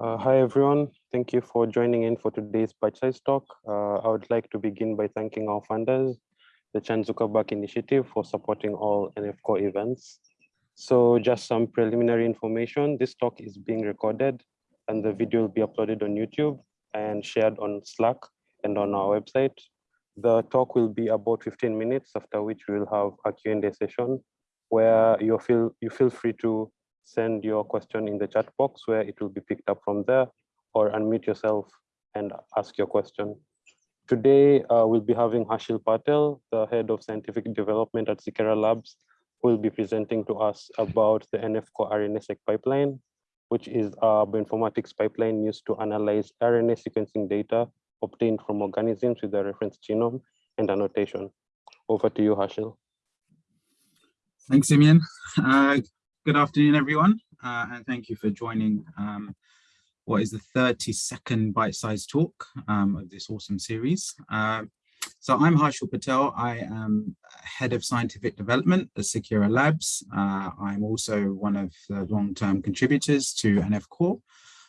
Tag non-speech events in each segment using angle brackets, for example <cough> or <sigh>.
Uh, hi, everyone. Thank you for joining in for today's bite-sized talk. Uh, I would like to begin by thanking our funders, the Chan Zuckerberg Initiative for supporting all NF Core events. So just some preliminary information. This talk is being recorded and the video will be uploaded on YouTube and shared on Slack and on our website. The talk will be about 15 minutes, after which we will have a Q&A session where you feel, you feel free to send your question in the chat box where it will be picked up from there or unmute yourself and ask your question. Today, uh, we'll be having Harshil Patel, the head of scientific development at Seqera Labs, who will be presenting to us about the NF-core RNA-seq pipeline, which is a bioinformatics pipeline used to analyze RNA sequencing data obtained from organisms with a reference genome and annotation. Over to you, Harshil. Thanks, Simeon. Uh, good afternoon, everyone, uh, and thank you for joining um, what is the 32nd bite-sized talk um, of this awesome series. Uh, so I'm Harshil Patel. I am head of scientific development at Seqera Labs. Uh, I'm also one of the long-term contributors to NF Core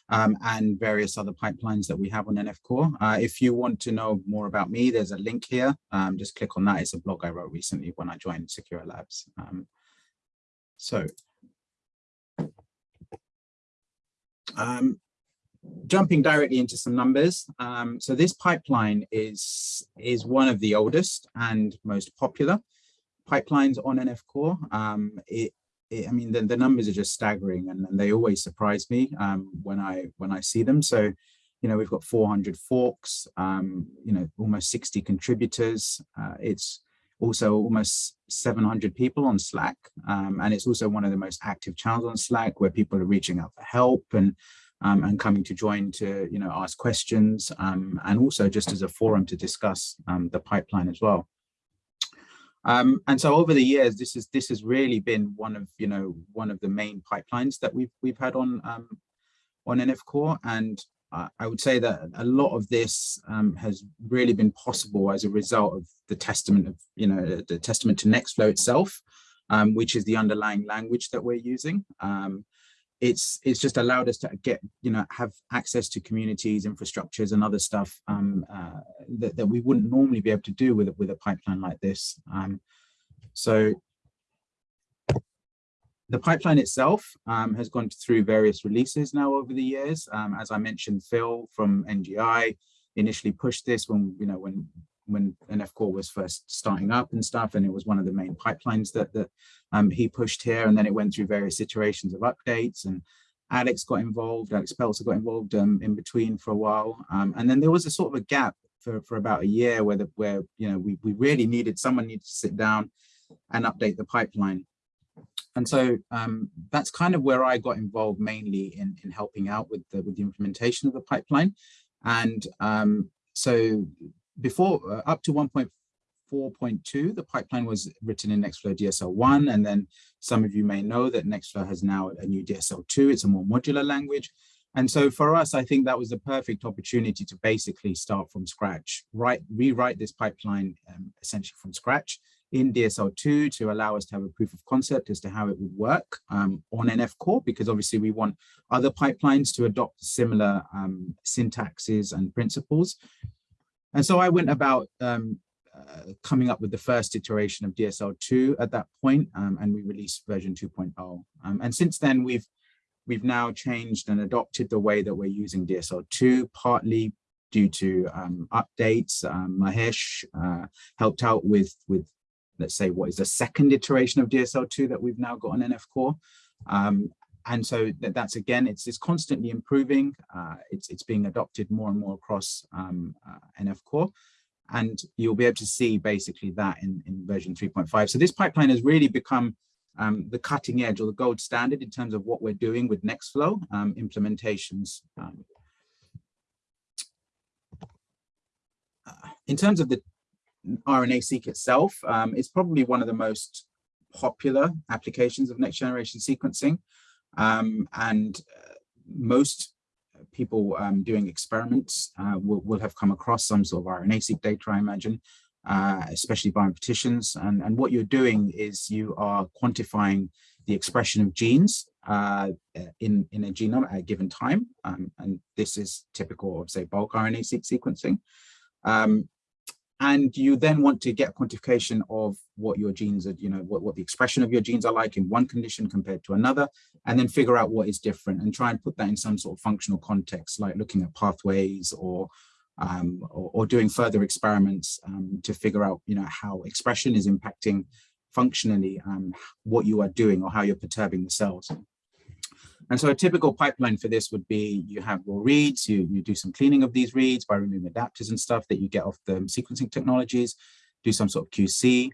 um, and various other pipelines that we have on NF Core. Uh, if you want to know more about me, there's a link here. Um, just click on that. It's a blog I wrote recently when I joined Seqera Labs. Um, so Um, jumping directly into some numbers. Um, so this pipeline is, is one of the oldest and most popular pipelines on NF Core. Um, it, it, I mean, the, the numbers are just staggering and, and they always surprise me um, when I when I see them. So, you know, we've got 400 forks, um, you know, almost 60 contributors. Uh, it's also almost 700 people on Slack. Um, and it's also one of the most active channels on Slack where people are reaching out for help and um, and coming to join to, you know, ask questions um, and also just as a forum to discuss um, the pipeline as well. Um, and so over the years, this is this has really been one of, you know, one of the main pipelines that we've we've had on um, on NF Core. And I would say that a lot of this um, has really been possible as a result of the testament of, you know, the testament to Nextflow itself, um, which is the underlying language that we're using. Um, it's it's just allowed us to get, you know, have access to communities, infrastructures, and other stuff um, uh, that, that we wouldn't normally be able to do with, with a pipeline like this. Um, so the pipeline itself um, has gone through various releases now over the years. Um, as I mentioned, Phil from NGI initially pushed this when, you know, when when NF Core was first starting up and stuff, and it was one of the main pipelines that, that um, he pushed here. And then it went through various iterations of updates and Alex got involved, Alex Peltzer got involved um, in between for a while. Um, and then there was a sort of a gap for, for about a year where, the, where you know, we, we really needed, someone needed to sit down and update the pipeline. And so um, that's kind of where I got involved mainly in, in helping out with the, with the implementation of the pipeline. And um, so before uh, up to 1.4.2, the pipeline was written in Nextflow DSL1. And then some of you may know that Nextflow has now a new DSL2. It's a more modular language. And so for us, I think that was the perfect opportunity to basically start from scratch, write, rewrite this pipeline um, essentially from scratch in DSL2 to allow us to have a proof of concept as to how it would work um, on NF Core, because obviously we want other pipelines to adopt similar um, syntaxes and principles. And so I went about um, uh, coming up with the first iteration of DSL2 at that point, um, and we released version 2.0. Um, and since then, we've we've now changed and adopted the way that we're using DSL2, partly due to um, updates. Um, Mahesh uh, helped out with, with let's say, what is the second iteration of DSL2 that we've now got on NF Core. Um, and so that, that's again, it's, it's constantly improving. Uh, it's, it's being adopted more and more across um, uh, NF Core. And you'll be able to see basically that in, in version 3.5. So this pipeline has really become um, the cutting edge or the gold standard in terms of what we're doing with Nextflow um, implementations. Um, uh, in terms of the RNA-seq itself, um, it's probably one of the most popular applications of next generation sequencing. Um, and uh, most people um, doing experiments uh, will, will, have come across some sort of RNA-seq data, I imagine, uh, especially bioinformaticians. And, and what you're doing is you are quantifying the expression of genes uh, in, in a genome at a given time. Um, and this is typical of say bulk RNA-seq sequencing. Um, and you then want to get quantification of what your genes are, you know, what, what the expression of your genes are like in one condition compared to another, and then figure out what is different and try and put that in some sort of functional context, like looking at pathways or um, or, or, doing further experiments um, to figure out, you know, how expression is impacting functionally um, what you are doing or how you're perturbing the cells. And so a typical pipeline for this would be you have raw reads, you, you do some cleaning of these reads by removing adapters and stuff that you get off the sequencing technologies, do some sort of QC.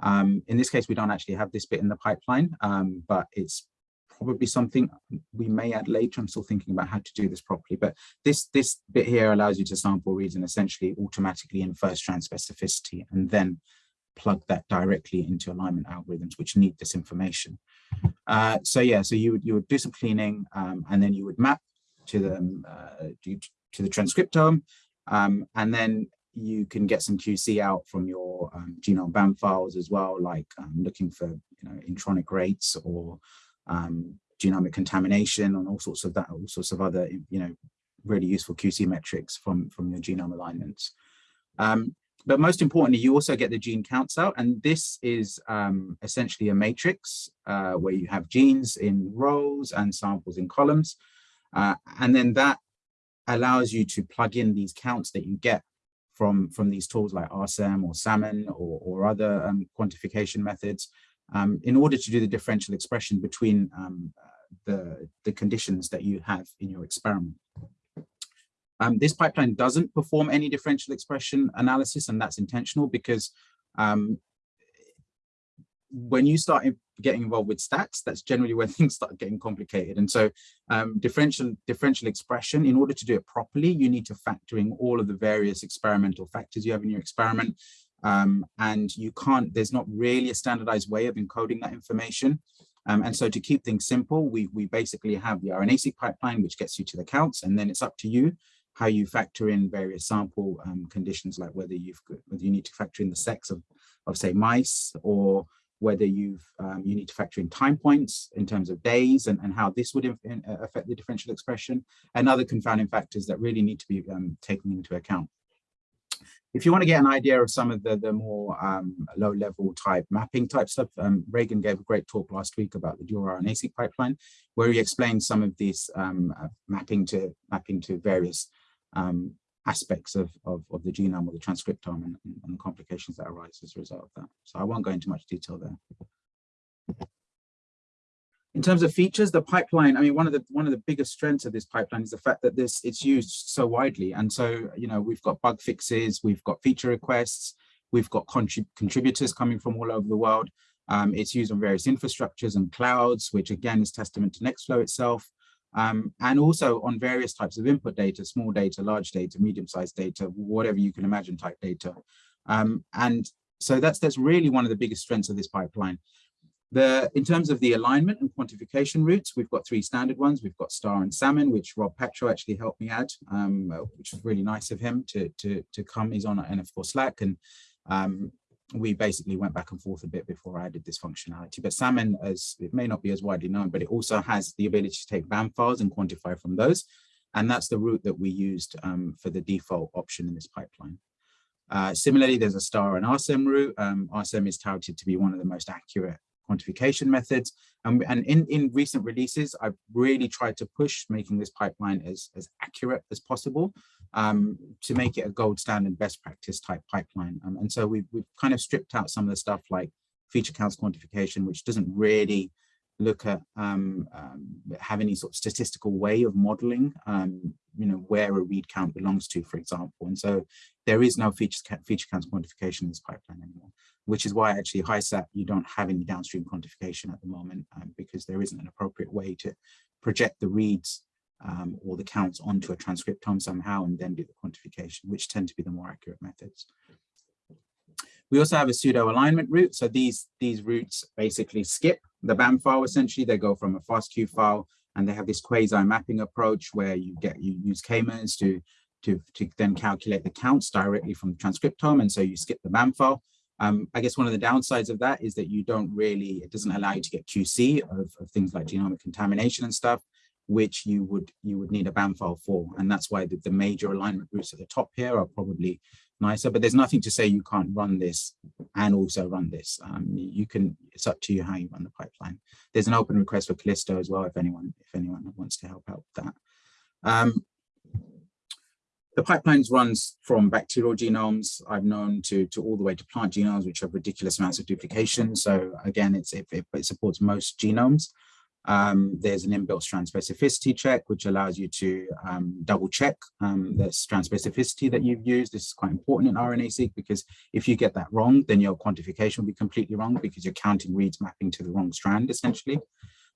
Um, in this case, we don't actually have this bit in the pipeline, um, but it's probably something we may add later. I'm still thinking about how to do this properly, but this, this bit here allows you to sample reads and essentially automatically infer strand specificity and then plug that directly into alignment algorithms which need this information. Uh, so yeah, so you would you would do some cleaning um, and then you would map to the uh, to the transcriptome, um, and then you can get some QC out from your um, genome BAM files as well, like um, looking for you know intronic rates or um, genomic contamination and all sorts of that, all sorts of other you know really useful QC metrics from from your genome alignments. Um, but most importantly, you also get the gene counts out. And this is um, essentially a matrix uh, where you have genes in rows and samples in columns. Uh, and then that allows you to plug in these counts that you get from, from these tools like RSEM or Salmon or, or other um, quantification methods um, in order to do the differential expression between um, the, the conditions that you have in your experiment. Um, this pipeline doesn't perform any differential expression analysis, and that's intentional because um, when you start getting involved with stats, that's generally when <laughs> things start getting complicated. And so um, differential, differential expression, in order to do it properly, you need to factor in all of the various experimental factors you have in your experiment. Um, and you can't, there's not really a standardized way of encoding that information. Um, and so to keep things simple, we, we basically have the RNA-seq pipeline, which gets you to the counts, and then it's up to you how you factor in various sample um, conditions, like whether you've whether you need to factor in the sex of, of say mice, or whether you've um, you need to factor in time points in terms of days and, and how this would uh, affect the differential expression and other confounding factors that really need to be um, taken into account. If you want to get an idea of some of the, the more um, low level type mapping type stuff, um, Regan gave a great talk last week about the dual RNA-seq pipeline, where he explained some of these um, uh, mapping to mapping to various um, aspects of, of, of, the genome or the transcriptome and, and, the complications that arise as a result of that. So I won't go into much detail there. In terms of features, the pipeline, I mean, one of the one of the biggest strengths of this pipeline is the fact that this it's used so widely. And so, you know, we've got bug fixes, we've got feature requests, we've got contrib contributors coming from all over the world. Um, it's used on various infrastructures and clouds, which again is testament to Nextflow itself um, and also on various types of input data, small data, large data, medium-sized data, whatever you can imagine type data. Um, and so that's that's really one of the biggest strengths of this pipeline. The, in terms of the alignment and quantification routes, we've got three standard ones. We've got STAR and Salmon, which Rob Patro actually helped me add, um, which was really nice of him to, to, to come. He's on NF Core, Slack and um, we basically went back and forth a bit before I added this functionality. But Salmon, as it may not be as widely known, but it also has the ability to take BAM files and quantify from those. And that's the route that we used um, for the default option in this pipeline. Uh, similarly, there's a STAR and RSEM route. Um, RSEM is touted to be one of the most accurate quantification methods. And, in, in recent releases, I've really tried to push making this pipeline as, as accurate as possible um, to make it a gold standard best practice type pipeline. Um, and so we've, we've kind of stripped out some of the stuff like feature counts quantification, which doesn't really look at um, um, have any sort of statistical way of modeling, um, you know, where a read count belongs to, for example. And so there is no feature, feature counts quantification in this pipeline anymore, which is why actually HiSat, you don't have any downstream quantification at the moment um, because there isn't an appropriate way to project the reads um, or the counts onto a transcriptome somehow and then do the quantification, which tend to be the more accurate methods. We also have a pseudo alignment route. So these, these routes basically skip the BAM file essentially. They go from a FASTQ file and they have this quasi mapping approach where you get you use k-mers to, to, to then calculate the counts directly from the transcriptome. And so you skip the BAM file. Um, I guess one of the downsides of that is that you don't really, it doesn't allow you to get QC of, of things like genomic contamination and stuff, which you would you would need a BAM file for. And that's why the, the major alignment groups at the top here are probably nicer, but there's nothing to say you can't run this and also run this. Um, you can, it's up to you how you run the pipeline. There's an open request for Kallisto as well, if anyone, if anyone wants to help out with that. Um, the pipelines runs from bacterial genomes I've known to, to all the way to plant genomes, which have ridiculous amounts of duplication. So again, it's, it, it supports most genomes. Um, there's an inbuilt strand specificity check, which allows you to um, double check um, the strand specificity that you've used. This is quite important in RNA-seq because if you get that wrong, then your quantification will be completely wrong because you're counting reads mapping to the wrong strand, essentially.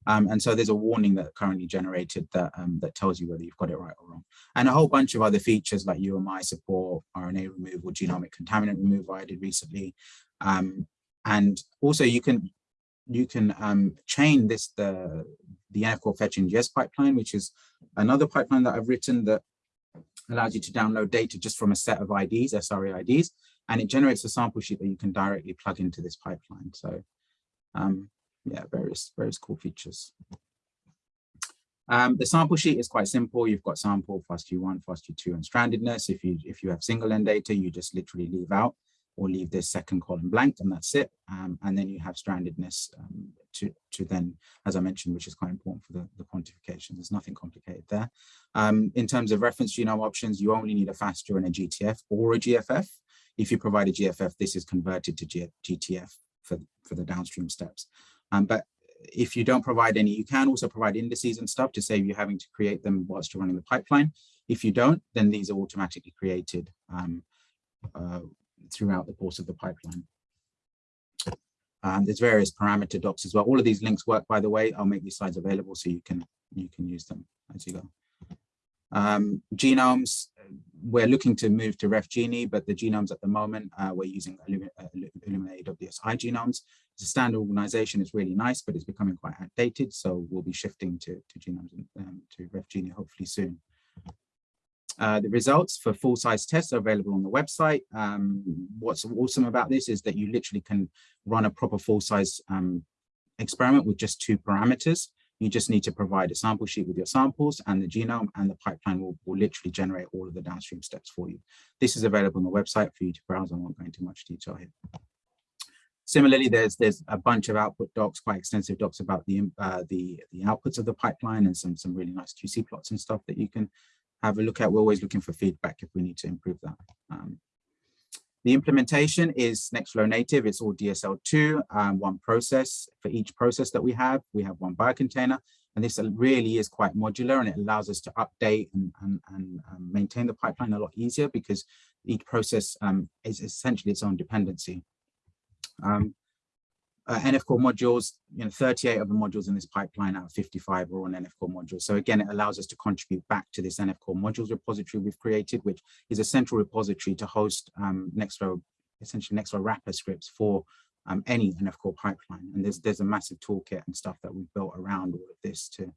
Um, and so there's a warning that currently generated that um, that tells you whether you've got it right or wrong. And a whole bunch of other features like UMI support, RNA removal, genomic contaminant removal I did recently. Um, and also you can you can um, chain this the the NF fetch NGS pipeline, which is another pipeline that I've written that allows you to download data just from a set of IDs, SRA IDs, and it generates a sample sheet that you can directly plug into this pipeline. So um, yeah, various, various cool features. Um, the sample sheet is quite simple. You've got sample, FASTQ1, FASTQ2, and strandedness. If you if you have single end data, you just literally leave out or leave this second column blank, and that's it. Um, and then you have strandedness um, to to then, as I mentioned, which is quite important for the, the quantification. There's nothing complicated there. Um, in terms of reference genome options, you only need a FASTA and a GTF or a GFF. If you provide a GFF, this is converted to G GTF for, for the downstream steps. Um, but if you don't provide any, you can also provide indices and stuff to save you having to create them whilst you're running the pipeline. If you don't, then these are automatically created um, uh, throughout the course of the pipeline. Um, there's various parameter docs as well. All of these links work, by the way. I'll make these slides available so you can you can use them as you go. Um, genomes, we're looking to move to RefGenie, but the genomes at the moment, uh, we're using Illumina, uh, Illumina AWS genomes. It's a standard organization, it's really nice, but it's becoming quite outdated. So we'll be shifting to, to genomes um, to RefGenie hopefully soon. Uh, the results for full-size tests are available on the website. Um, what's awesome about this is that you literally can run a proper full-size um, experiment with just two parameters. You just need to provide a sample sheet with your samples and the genome and the pipeline will, will literally generate all of the downstream steps for you. This is available on the website for you to browse. I won't go into much detail here. Similarly, there's there's a bunch of output docs, quite extensive docs about the uh, the the outputs of the pipeline and some some really nice QC plots and stuff that you can have a look at. We're always looking for feedback if we need to improve that. Um, the implementation is Nextflow native. It's all DSL2, um, one process. For each process that we have, we have one biocontainer. And this really is quite modular and it allows us to update and, and, and um, maintain the pipeline a lot easier because each process um, is essentially its own dependency. Um, uh, NF core modules, you know, 38 of the modules in this pipeline out of 55 are on NF core modules. So again, it allows us to contribute back to this NF core modules repository we've created, which is a central repository to host um, Nextflow, essentially Nextflow wrapper scripts for um, any NF core pipeline. And there's there's a massive toolkit and stuff that we've built around all of this to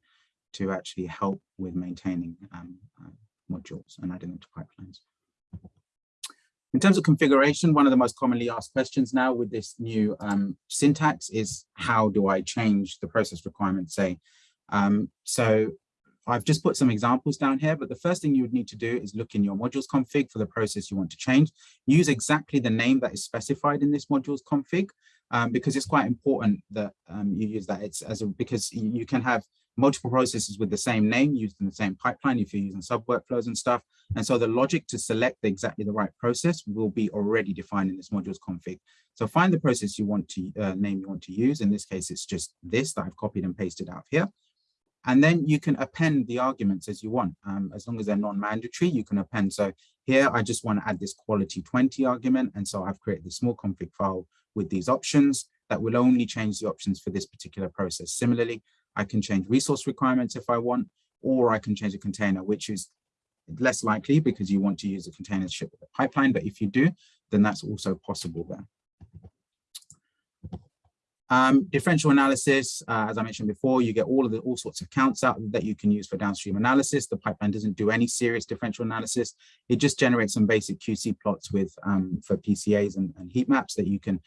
to actually help with maintaining um, uh, modules and adding them to pipelines. In terms of configuration, one of the most commonly asked questions now with this new um, syntax is how do I change the process requirement, say? Um, so I've just put some examples down here, but the first thing you would need to do is look in your modules config for the process you want to change. Use exactly the name that is specified in this modules config, um, because it's quite important that um, you use that. It's as a, because you can have multiple processes with the same name used in the same pipeline if you're using sub workflows and stuff. And so the logic to select exactly the right process will be already defined in this modules config. So find the process you want to uh, name you want to use. In this case, it's just this that I've copied and pasted out here. And then you can append the arguments as you want. Um, as long as they're non-mandatory, you can append. So here, I just want to add this quality 20 argument. And so I've created a small config file with these options that will only change the options for this particular process. Similarly, I can change resource requirements if I want, or I can change a container, which is less likely because you want to use a container ship with a pipeline. But if you do, then that's also possible there. Um, differential analysis, uh, as I mentioned before, you get all of the all sorts of counts out that you can use for downstream analysis. The pipeline doesn't do any serious differential analysis. It just generates some basic QC plots with um, for PCAs and, and, heat maps that you can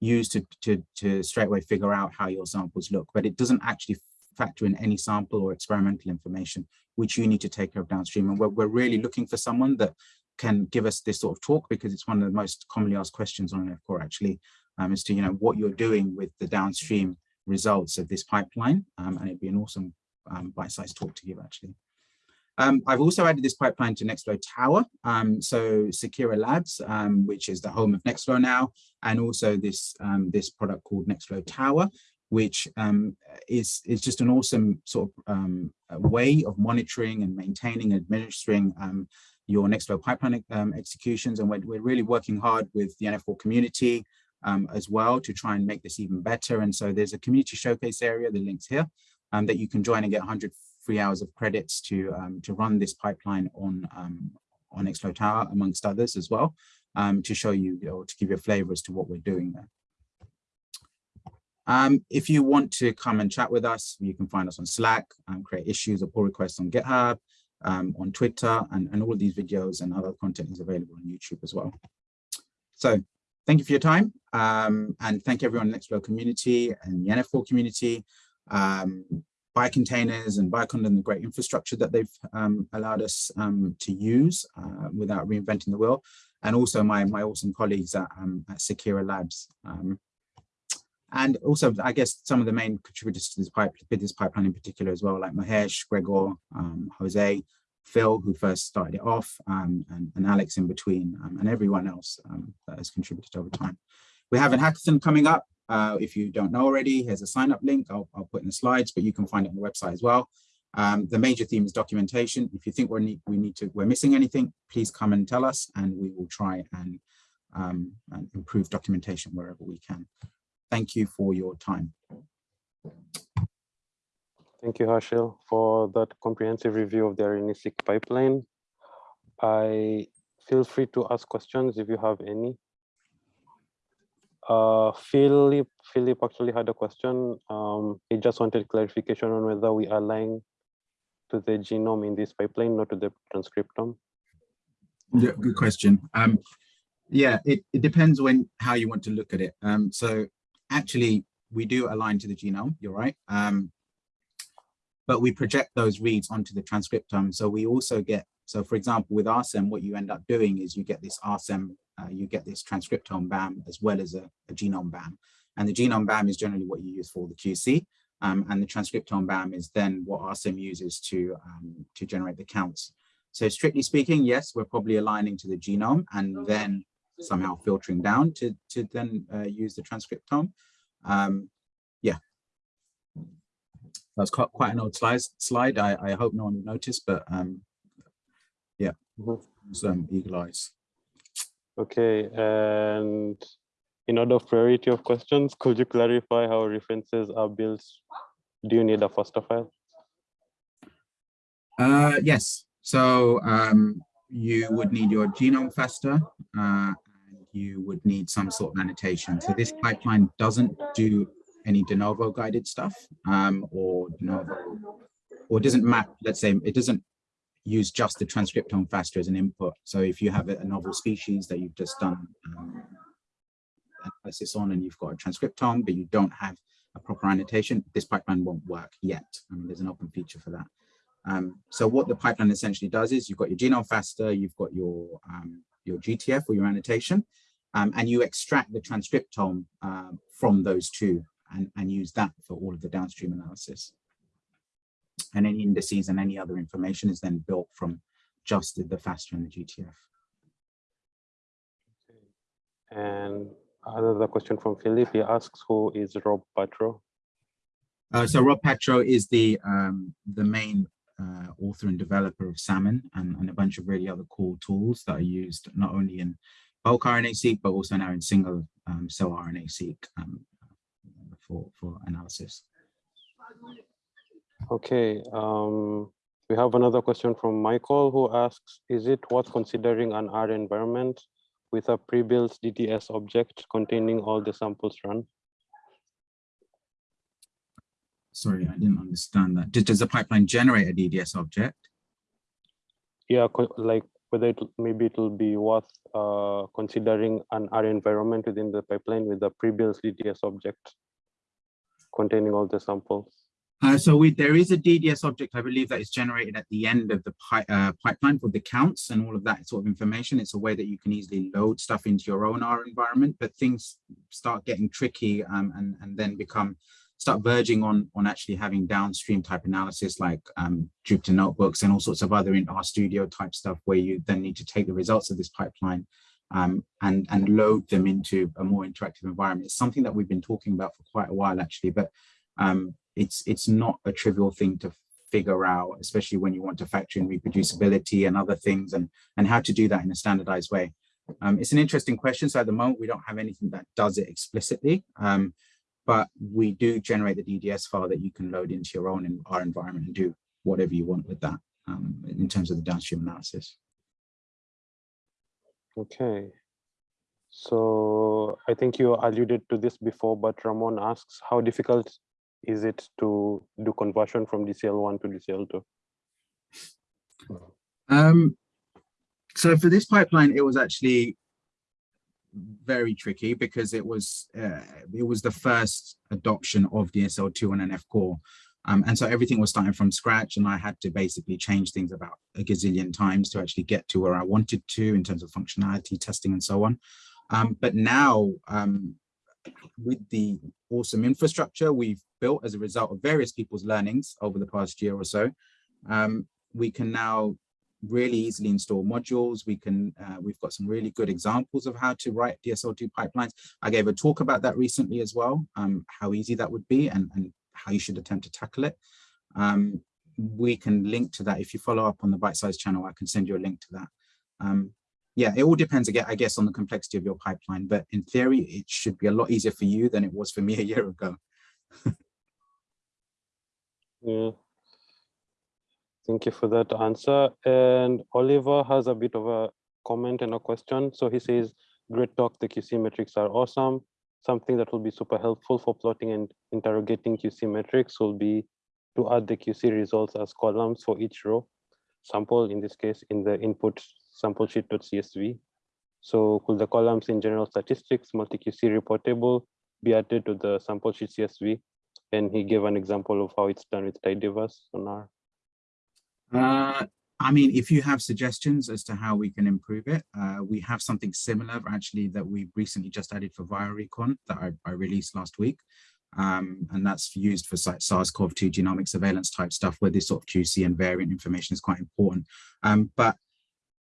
use to, to, to straight away figure out how your samples look, but it doesn't actually factor in any sample or experimental information, which you need to take care of downstream. And we're, we're really looking for someone that can give us this sort of talk because it's one of the most commonly asked questions on NF Core actually um, as to you know what you're doing with the downstream results of this pipeline um, and it'd be an awesome um, bite-sized talk to give actually. Um, I've also added this pipeline to Nextflow Tower. Um, so Seqera Labs, um, which is the home of Nextflow now, and also this, this product called Nextflow Tower, which is, is just an awesome sort of way of monitoring and maintaining, and administering your Nextflow pipeline um, executions. And we're, we're really working hard with the NF Core community um, as well to try and make this even better. And so there's a community showcase area, the link's here, um, that you can join and get 100 free hours of credits to, um, to run this pipeline on, um, on Nextflow Tower, amongst others as well, um, to show you, or to give you a flavor as to what we're doing there. Um, if you want to come and chat with us, you can find us on Slack, um, create issues or pull requests on GitHub, um, on Twitter, and, and all of these videos and other content is available on YouTube as well. So thank you for your time um, and thank everyone in the Nextflow community and the NF Core community, um, Biocontainers and Bioconda and the great infrastructure that they've um, allowed us um, to use uh, without reinventing the wheel, and also my, my awesome colleagues at, um, at Seqera Labs. Um, and also, I guess some of the main contributors to this, pipe, this pipeline in particular as well, like Mahesh, Gregor, um, Jose, Phil, who first started it off, um, and, and, Alex in between, and everyone else that has contributed over time. We have a hackathon coming up. Uh, if you don't know already, here's a sign up link. I'll, I'll, put in the slides, but you can find it on the website as well. Um, the major theme is documentation. If you think we're need, we need to, we're missing anything, please come and tell us, and we will try and, um, and improve documentation wherever we can. Thank you for your time. Thank you, Harshil, for that comprehensive review of the RNA-seq pipeline. I feel free to ask questions if you have any. Uh, Philip, Philip actually had a question. Um, he just wanted clarification on whether we align to the genome in this pipeline, not to the transcriptome. Yeah, good question. Um, yeah, it, it depends when how you want to look at it. Um, so actually we do align to the genome, you're right. Um, but we project those reads onto the transcriptome. So we also get, so for example, with RSEM, what you end up doing is you get this RSEM, uh, you get this transcriptome BAM as well as a, a, genome BAM. And the genome BAM is generally what you use for the QC. Um, and the transcriptome BAM is then what RSEM uses to, um, to generate the counts. So strictly speaking, yes, we're probably aligning to the genome and then somehow filtering down to, to then uh, use the transcriptome. Um, yeah, that's quite, quite an old slide. slide. I, I hope no one noticed, but um, yeah, some eagle eyes. Okay, and in order of priority of questions, could you clarify how references are built? Do you need a FASTA file? Uh, yes, so um, you would need your genome FASTA uh, and you would need some sort of annotation. So this pipeline doesn't do any de novo guided stuff um, or de novo, or doesn't map, let's say, it doesn't use just the transcriptome FASTA as an input. So if you have a novel species that you've just done um, analysis on and you've got a transcriptome, but you don't have a proper annotation, this pipeline won't work yet. I mean, there's an open feature for that. Um, so what the pipeline essentially does is you've got your genome FASTA, you've got your um, your GTF or your annotation, um, and you extract the transcriptome uh, from those two and, and use that for all of the downstream analysis. And any indices and any other information is then built from just the, the FASTA and the GTF. And another question from Philip, he asks who is Rob Patro? Uh, so Rob Patro is the um, the main uh, author and developer of Salmon and, and, a bunch of really other cool tools that are used not only in bulk RNA-seq, but also now in single um, cell RNA-seq um, for, for analysis. Okay, um, we have another question from Michael who asks, is it worth considering an R environment with a pre-built DDS object containing all the samples run? sorry, I didn't understand that. Does, the pipeline generate a DDS object? Yeah, like whether it maybe it will be worth uh, considering an R environment within the pipeline with a pre-built DDS object containing all the samples. Uh, so we, there is a DDS object, I believe that is generated at the end of the pi uh, pipeline for the counts and all of that sort of information. It's a way that you can easily load stuff into your own R environment, but things start getting tricky um, and, and then become, start verging on, on actually having downstream type analysis like um, Jupyter notebooks and all sorts of other in R Studio type stuff where you then need to take the results of this pipeline um, and, and load them into a more interactive environment. It's something that we've been talking about for quite a while actually, but um, it's it's not a trivial thing to figure out, especially when you want to factor in reproducibility and other things and, and how to do that in a standardized way. Um, it's an interesting question. So at the moment, we don't have anything that does it explicitly, um, but we do generate the DDS file that you can load into your own in R environment and do whatever you want with that um, in terms of the downstream analysis. Okay. So I think you alluded to this before, but Ramon asks, how difficult is it to do conversion from DSL1 to DSL2? Um, so for this pipeline, it was actually very tricky because it was uh, it was the first adoption of DSL2 on NF core. Um, and so everything was starting from scratch and I had to basically change things about a gazillion times to actually get to where I wanted to in terms of functionality, testing and so on. Um, but now um, with the awesome infrastructure we've built as a result of various people's learnings over the past year or so, um, we can now really easily install modules. We can, uh, we've got some really good examples of how to write DSL2 pipelines. I gave a talk about that recently as well, um, how easy that would be and, and how you should attempt to tackle it. Um, we can link to that. If you follow up on the bite size channel, I can send you a link to that. Um, yeah, it all depends again, I guess, on the complexity of your pipeline. But in theory, it should be a lot easier for you than it was for me a year ago. <laughs> Yeah. Thank you for that answer. And Oliver has a bit of a comment and a question. So he says, great talk, the QC metrics are awesome. Something that will be super helpful for plotting and interrogating QC metrics will be to add the QC results as columns for each row sample, in this case, in the input sample sheet.csv. So could the columns in general statistics, multi-QC reportable be added to the sample sheet CSV? And he gave an example of how it's done with tidyverse on R. Uh, I mean, if you have suggestions as to how we can improve it, uh, we have something similar actually that we recently just added for viralrecon that I, I released last week. Um, and that's used for SARS-CoV-2 genomic surveillance type stuff where this sort of QC and variant information is quite important. Um, but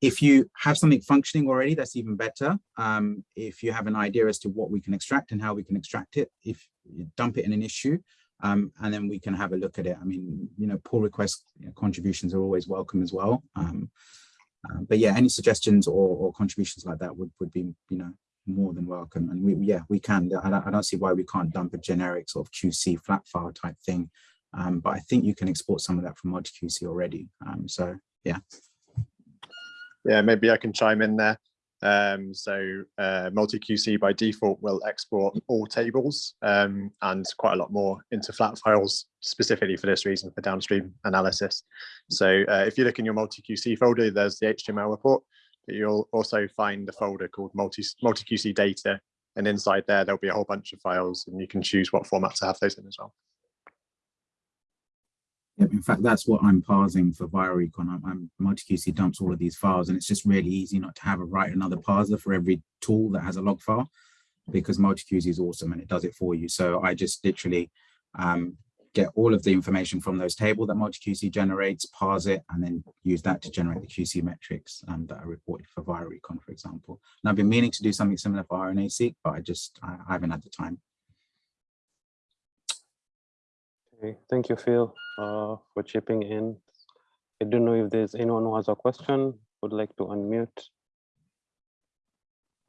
if you have something functioning already, that's even better. Um, if you have an idea as to what we can extract and how we can extract it, if you dump it in an issue, um, and then we can have a look at it. I mean, you know, pull request you know, contributions are always welcome as well. Um, uh, but yeah, any suggestions or, or, contributions like that would, would be, you know, more than welcome. And we, yeah, we can. I don't, I don't see why we can't dump a generic sort of QC flat file type thing. Um, but I think you can export some of that from MultiQC already. Um, so yeah. Yeah, maybe I can chime in there. Um, so uh, MultiQC by default will export all tables um, and quite a lot more into flat files specifically for this reason for downstream analysis. So uh, if you look in your MultiQC folder, there's the HTML report, but you'll also find a folder called multi MultiQC data. And inside there, there'll be a whole bunch of files and you can choose what format to have those in as well. Yep, in fact, that's what I'm parsing for viralrecon. I'm, I'm MultiQC dumps all of these files, and it's just really easy not to have a write another parser for every tool that has a log file, because MultiQC is awesome and it does it for you. So I just literally um, get all of the information from those table that MultiQC generates, parse it, and then use that to generate the QC metrics um, that are reported for viralrecon, for example. And I've been meaning to do something similar for RNA-seq, but I just I, I haven't had the time. Okay, thank you, Phil, uh, for chipping in. I don't know if there's anyone who has a question, would like to unmute.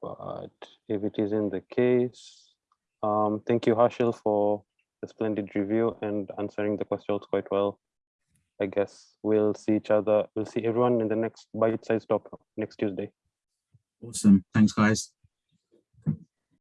But if it isn't the case, um, thank you, Harshil, for the splendid review and answering the questions quite well. I guess we'll see each other, we'll see everyone in the next bite-sized talk next Tuesday. Awesome. Thanks, guys.